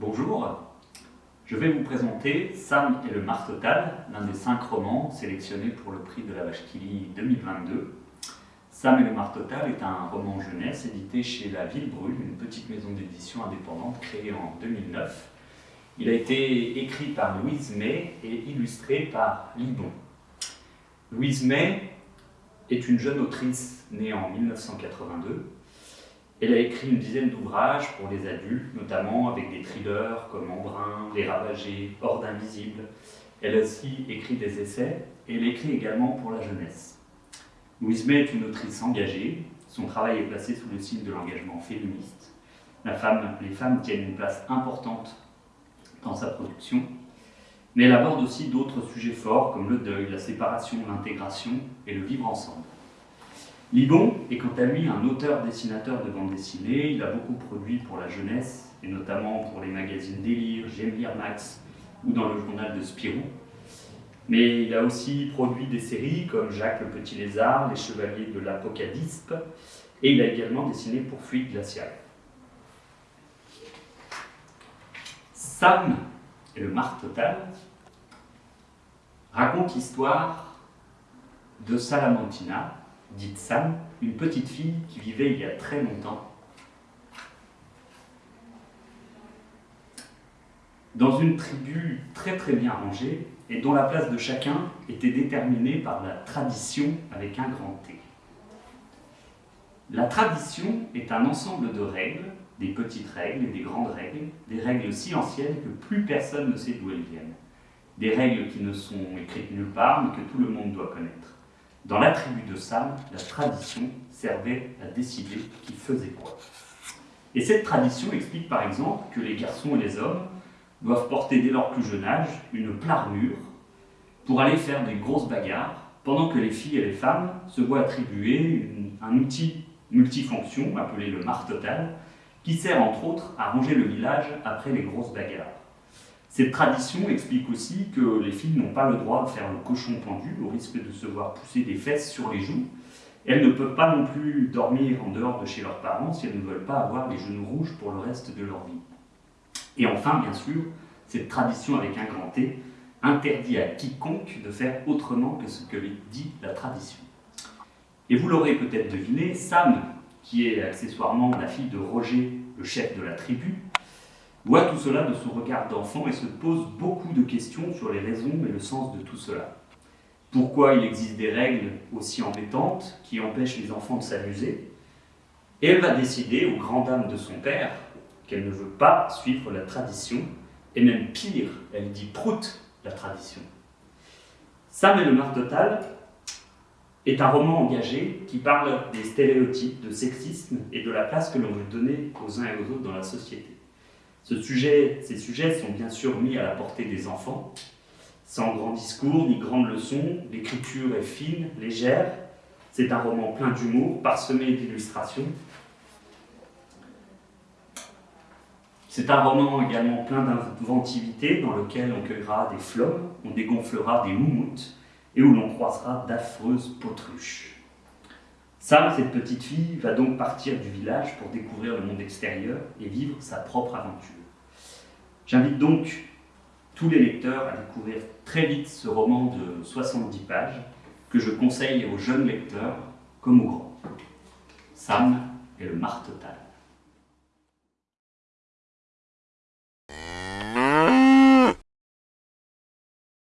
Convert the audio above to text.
Bonjour, je vais vous présenter Sam et le Mar Total, l'un des cinq romans sélectionnés pour le prix de la Vache 2022. Sam et le Mar Total est un roman jeunesse édité chez La Ville Brûle, une petite maison d'édition indépendante créée en 2009. Il a été écrit par Louise May et illustré par Libon. Louise May est une jeune autrice née en 1982 elle a écrit une dizaine d'ouvrages pour les adultes, notamment avec des thrillers comme Embrun, Les Ravagés, Horde Invisible. Elle a aussi écrit des essais et elle écrit également pour la jeunesse. Louise May est une autrice engagée. Son travail est placé sous le signe de l'engagement féministe. La femme, les femmes tiennent une place importante dans sa production, mais elle aborde aussi d'autres sujets forts comme le deuil, la séparation, l'intégration et le vivre ensemble. Libon est quant à lui un auteur-dessinateur de bande dessinée. Il a beaucoup produit pour la jeunesse, et notamment pour les magazines Délire, J'aime Max ou dans le journal de Spirou. Mais il a aussi produit des séries comme Jacques le Petit Lézard, Les Chevaliers de l'Apocadispe, et il a également dessiné pour Fluide Glacial. Sam et le Mar Total raconte l'histoire de Salamantina, dite Sam, une petite fille qui vivait il y a très longtemps dans une tribu très très bien rangée et dont la place de chacun était déterminée par la tradition avec un grand T. La tradition est un ensemble de règles, des petites règles et des grandes règles, des règles si anciennes que plus personne ne sait d'où elles viennent, des règles qui ne sont écrites nulle part mais que tout le monde doit connaître. Dans la tribu de Sam, la tradition servait à décider qui faisait quoi. Et cette tradition explique par exemple que les garçons et les hommes doivent porter dès leur plus jeune âge une plarmure pour aller faire des grosses bagarres, pendant que les filles et les femmes se voient attribuer un outil multifonction appelé le mar total, qui sert entre autres à ranger le village après les grosses bagarres. Cette tradition explique aussi que les filles n'ont pas le droit de faire le cochon pendu au risque de se voir pousser des fesses sur les joues. Elles ne peuvent pas non plus dormir en dehors de chez leurs parents si elles ne veulent pas avoir les genoux rouges pour le reste de leur vie. Et enfin, bien sûr, cette tradition avec un grand T interdit à quiconque de faire autrement que ce que dit la tradition. Et vous l'aurez peut-être deviné, Sam, qui est accessoirement la fille de Roger, le chef de la tribu, voit tout cela de son regard d'enfant et se pose beaucoup de questions sur les raisons et le sens de tout cela. Pourquoi il existe des règles aussi embêtantes qui empêchent les enfants de s'amuser? Et elle va décider, aux grandes dames de son père, qu'elle ne veut pas suivre la tradition, et même pire, elle dit prout la tradition. Sam et le mar total est un roman engagé qui parle des stéréotypes, de sexisme et de la place que l'on veut donner aux uns et aux autres dans la société ces sujets sont bien sûr mis à la portée des enfants, sans grand discours ni grande leçon, l'écriture est fine, légère, c'est un roman plein d'humour, parsemé d'illustrations. C'est un roman également plein d'inventivité, dans lequel on cueillera des flammes, on dégonflera des moumoutes, et où l'on croisera d'affreuses potruches. Sam, cette petite fille, va donc partir du village pour découvrir le monde extérieur et vivre sa propre aventure. J'invite donc tous les lecteurs à découvrir très vite ce roman de 70 pages que je conseille aux jeunes lecteurs comme aux grands. Sam et le mar total.